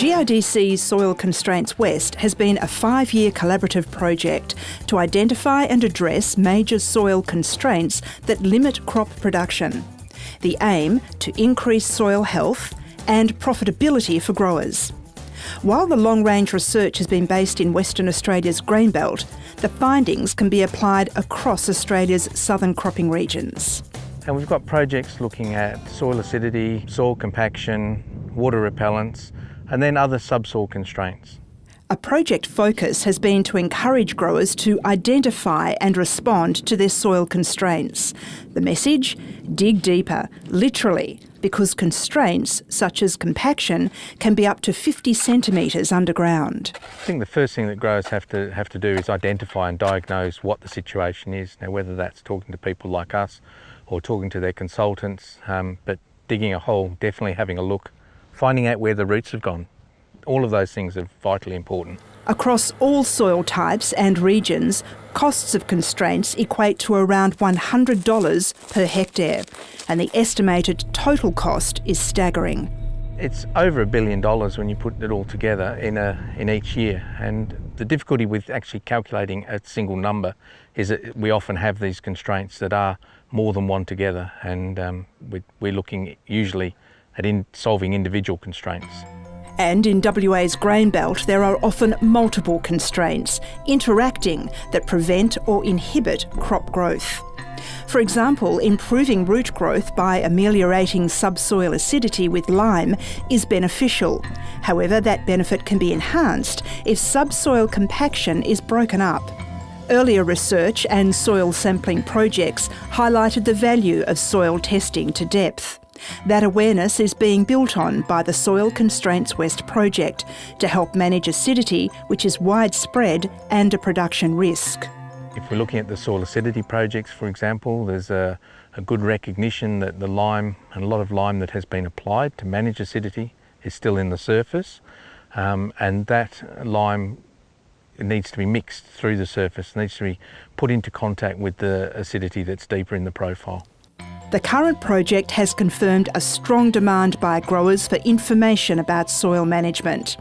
GRDC's Soil Constraints West has been a five year collaborative project to identify and address major soil constraints that limit crop production. The aim to increase soil health and profitability for growers. While the long range research has been based in Western Australia's grain belt, the findings can be applied across Australia's southern cropping regions. And we've got projects looking at soil acidity, soil compaction, water repellents, and then other subsoil constraints. A project focus has been to encourage growers to identify and respond to their soil constraints. The message? Dig deeper, literally, because constraints such as compaction can be up to 50 centimetres underground. I think the first thing that growers have to have to do is identify and diagnose what the situation is. Now, whether that's talking to people like us or talking to their consultants, um, but digging a hole, definitely having a look finding out where the roots have gone. All of those things are vitally important. Across all soil types and regions, costs of constraints equate to around $100 per hectare, and the estimated total cost is staggering. It's over a billion dollars when you put it all together in, a, in each year. And the difficulty with actually calculating a single number is that we often have these constraints that are more than one together. And um, we, we're looking usually at in solving individual constraints. And in WA's grain belt, there are often multiple constraints interacting that prevent or inhibit crop growth. For example, improving root growth by ameliorating subsoil acidity with lime is beneficial. However, that benefit can be enhanced if subsoil compaction is broken up. Earlier research and soil sampling projects highlighted the value of soil testing to depth. That awareness is being built on by the Soil Constraints West project to help manage acidity, which is widespread and a production risk. If we're looking at the soil acidity projects, for example, there's a, a good recognition that the lime and a lot of lime that has been applied to manage acidity is still in the surface, um, and that lime needs to be mixed through the surface, needs to be put into contact with the acidity that's deeper in the profile. The current project has confirmed a strong demand by growers for information about soil management.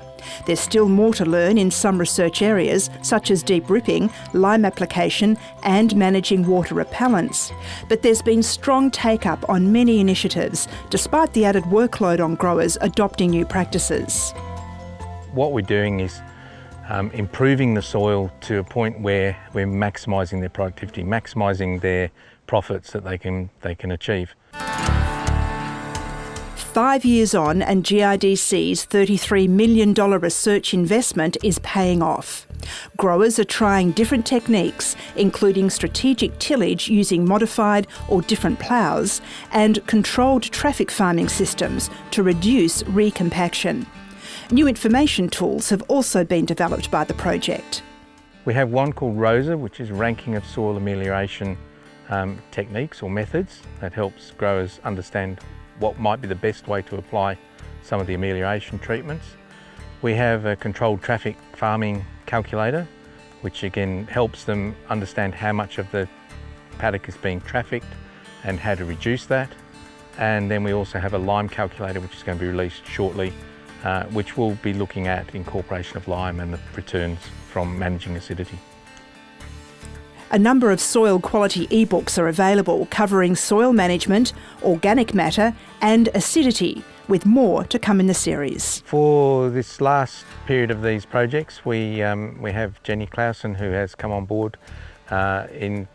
There's still more to learn in some research areas, such as deep ripping, lime application, and managing water repellents. But there's been strong take up on many initiatives, despite the added workload on growers adopting new practices. What we're doing is um, improving the soil to a point where we're maximising their productivity, maximising their profits that they can, they can achieve. Five years on, and GRDC's $33 million research investment is paying off. Growers are trying different techniques, including strategic tillage using modified or different ploughs and controlled traffic farming systems to reduce recompaction. New information tools have also been developed by the project. We have one called ROSA, which is ranking of soil amelioration um, techniques or methods that helps growers understand what might be the best way to apply some of the amelioration treatments. We have a controlled traffic farming calculator, which again helps them understand how much of the paddock is being trafficked and how to reduce that. And then we also have a lime calculator, which is going to be released shortly, uh, which will be looking at incorporation of lime and the returns from managing acidity. A number of soil quality ebooks are available covering soil management, organic matter and acidity, with more to come in the series. For this last period of these projects, we, um, we have Jenny Clausen who has come on board uh, in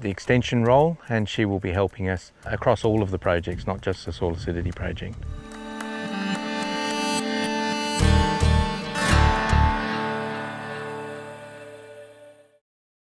the extension role and she will be helping us across all of the projects, not just the soil acidity project.